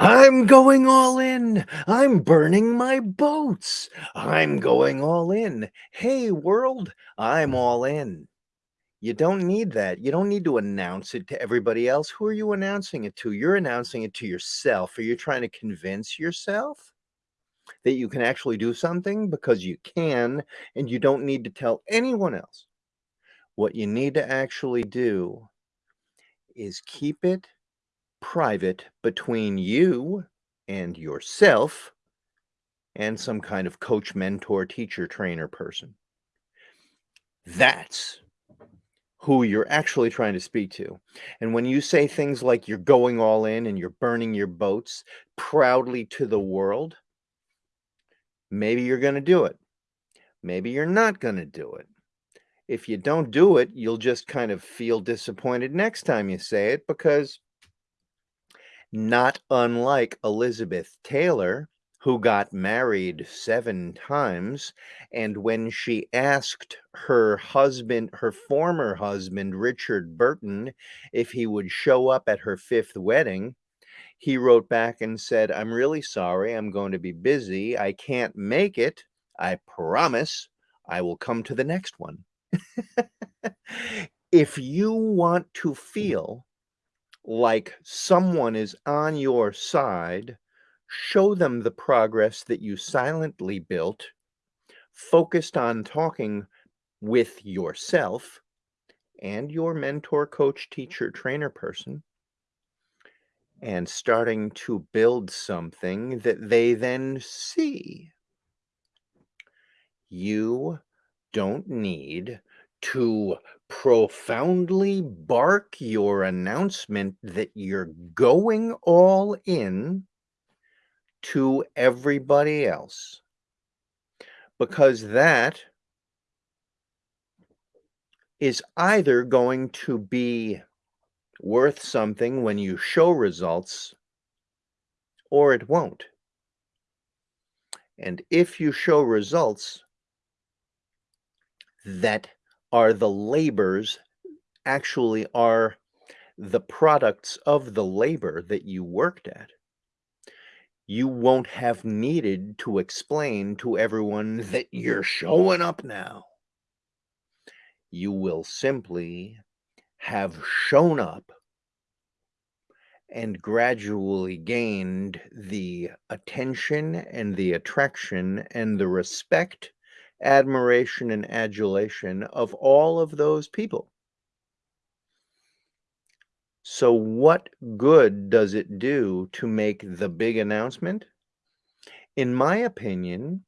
I'm going all in. I'm burning my boats. I'm going all in. Hey, world, I'm all in. You don't need that. You don't need to announce it to everybody else. Who are you announcing it to? You're announcing it to yourself. Are you trying to convince yourself that you can actually do something? Because you can, and you don't need to tell anyone else. What you need to actually do is keep it private between you and yourself and some kind of coach, mentor, teacher, trainer person. That's who you're actually trying to speak to. And when you say things like you're going all in and you're burning your boats proudly to the world, maybe you're going to do it. Maybe you're not going to do it. If you don't do it, you'll just kind of feel disappointed next time you say it because not unlike Elizabeth Taylor, who got married 7 times, and when she asked her husband her former husband, Richard Burton, if he would show up at her 5th wedding, he wrote back and said, "I'm really sorry, I'm going to be busy, I can't make it. I promise I will come to the next one." If you want to feel like someone is on your side, show them the progress that you silently built, focused on talking with yourself and your mentor, coach, teacher, trainer person, and starting to build something that they then see. You don't need to profoundly bark your announcement that you're going all in to everybody else. Because that is either going to be worth something when you show results or it won't. And if you show results that are the labors actually are the products of the labor that you worked at. You won't have needed to explain to everyone that you're showing up now. You will simply have shown up and gradually gained the attention and the attraction and the respect admiration and adulation of all of those people. So what good does it do to make the big announcement? In my opinion,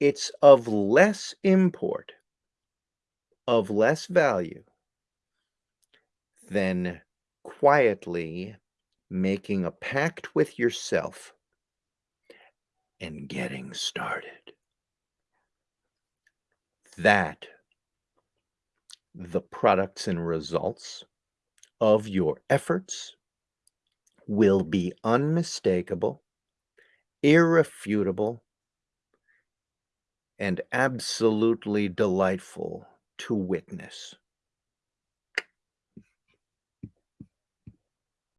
it's of less import, of less value than quietly making a pact with yourself and getting started that the products and results of your efforts will be unmistakable, irrefutable, and absolutely delightful to witness.